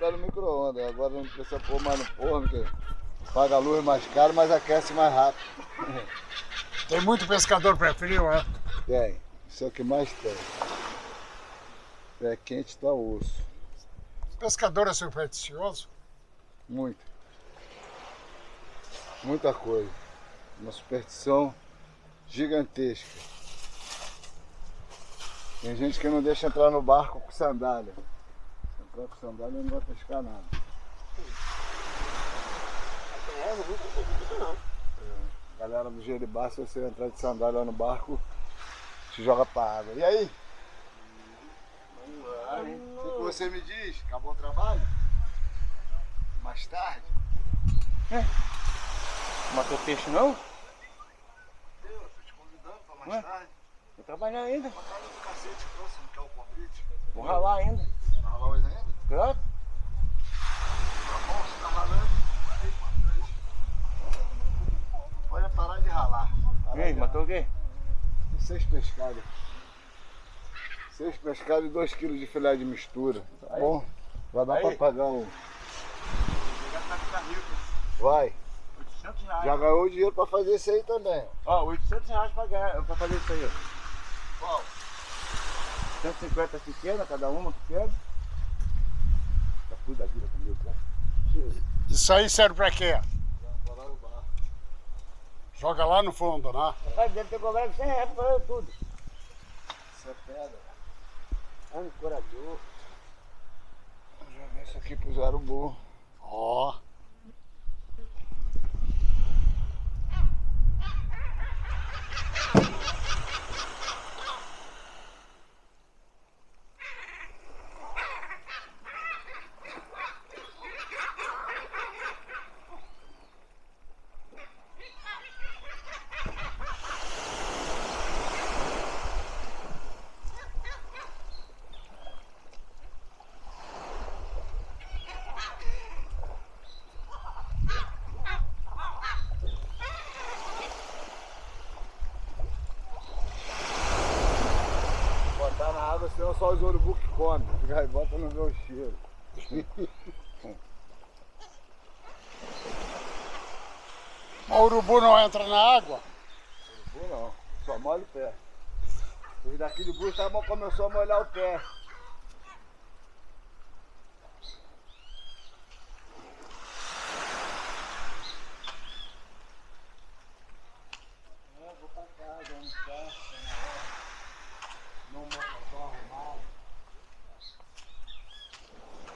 botar no micro-ondas. Agora não precisa pôr mais no forno, que paga a luz mais caro, mas aquece mais rápido. Tem muito pescador pré-frio, é? Tem. Isso é o que mais tem. É quente tá osso. O pescador é supersticioso? Muito. Muita coisa. Uma superstição gigantesca. Tem gente que não deixa entrar no barco com sandália. Com sandália não vai pescar nada. É, galera do Jeribá, se você entrar de sandália no barco, te joga pra água. E aí? O que você me diz? Acabou o trabalho? Mais tarde? Matou peixe não? Eu tô te convidando pra mais Ué? tarde. Vou trabalhar ainda. Uma cara do cacete, você não quer o convite? Vou ralar ainda. Tá lá hoje ainda? Claro. Tá bom, você tá ralando? Aí, importante. Pode parar de ralar. Parar E aí, de matou o quê? Seis pescados. Seis pescados e dois quilos de filé de mistura. Tá bom? Vai dar pra pagar um. Tá. Vai. 800 reais. Já ganhou dinheiro pra fazer isso aí também. Ó, 800 reais pra, ganhar, pra fazer isso aí. Qual? 150 pequena, cada uma pequena. Já fui da vida comigo, né? Isso aí serve pra quê? Já parar o barco. Joga lá no fundo, né? Rapaz, deve ter cobrado 100 reais pra fazer tudo. É pedra. Ancorador. Vou jogar isso aqui pro burro. Ó. Botar na água, senão só os urubu que comem. Os gaivota não vê o cheiro. Mas o urubu não entra na água? Urubu não, só molha o pé. Os daqui Bruxa estavam- começou a molhar o pé.